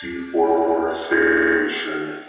Deforestation.